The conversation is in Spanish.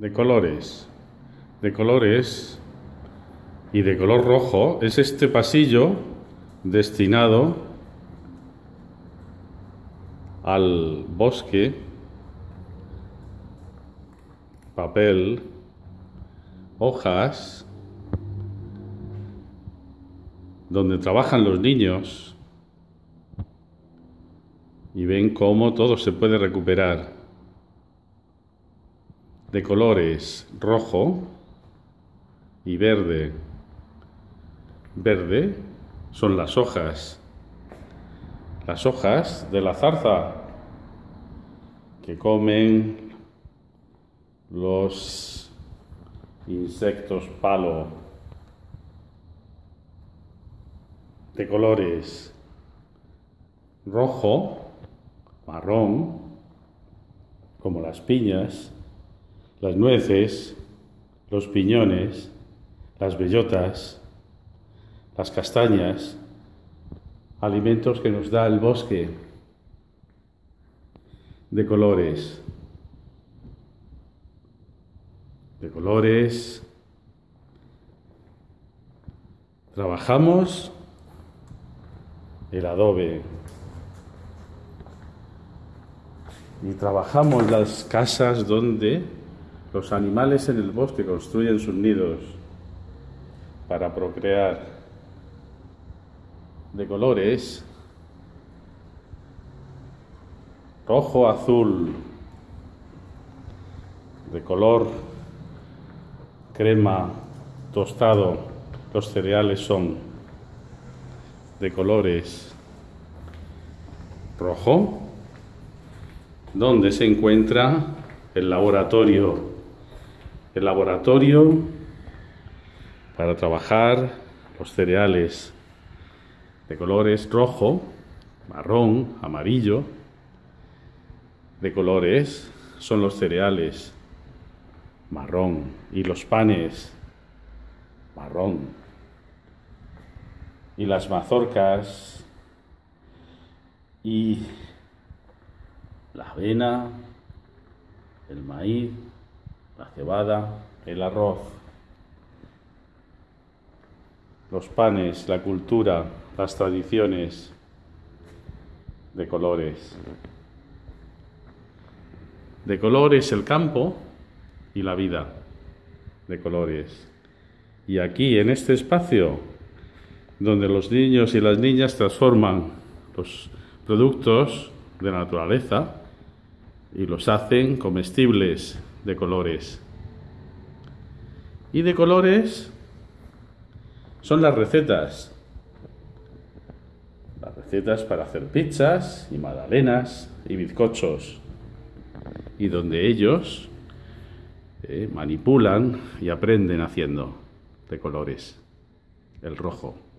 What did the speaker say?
de colores, de colores y de color rojo es este pasillo destinado al bosque, papel, hojas, donde trabajan los niños y ven cómo todo se puede recuperar de colores rojo y verde. Verde son las hojas, las hojas de la zarza que comen los insectos palo de colores rojo, marrón, como las piñas, las nueces, los piñones, las bellotas, las castañas, alimentos que nos da el bosque de colores, de colores. Trabajamos el adobe y trabajamos las casas donde los animales en el bosque construyen sus nidos para procrear de colores rojo, azul, de color crema tostado. Los cereales son de colores rojo, donde se encuentra el laboratorio el laboratorio para trabajar los cereales de colores rojo, marrón, amarillo, de colores son los cereales marrón y los panes marrón. Y las mazorcas y la avena, el maíz, la cebada, el arroz, los panes, la cultura, las tradiciones de colores. De colores el campo y la vida de colores. Y aquí, en este espacio, donde los niños y las niñas transforman los productos de la naturaleza y los hacen comestibles de colores. Y de colores son las recetas. Las recetas para hacer pizzas y magdalenas y bizcochos. Y donde ellos eh, manipulan y aprenden haciendo de colores. El rojo.